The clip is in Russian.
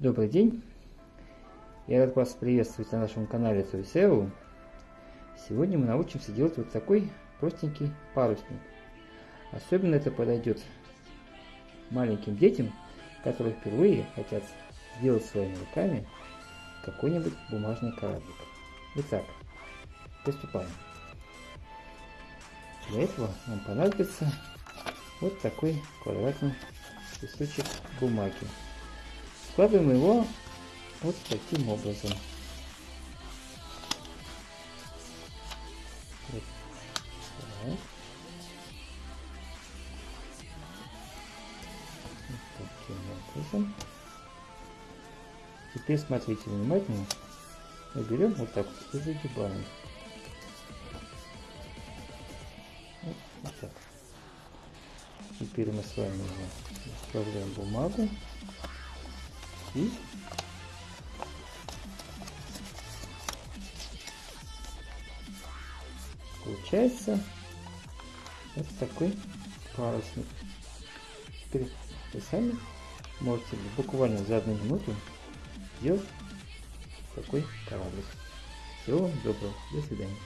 Добрый день! Я рад вас приветствовать на нашем канале Туисеу. Сегодня мы научимся делать вот такой простенький парусник. Особенно это подойдет маленьким детям, которые впервые хотят сделать своими руками какой-нибудь бумажный кораблик. Итак, приступаем. Для этого нам понадобится вот такой квадратный кусочек бумаги. Складываем его вот таким образом. Теперь смотрите внимательно. Мы берем вот так вот и загибаем. Вот, вот так. Теперь мы с вами вставляем бумагу и получается вот такой парусник. Теперь вы сами можете буквально за одну минуту сделать такой кораблик. Всего вам доброго. До свидания.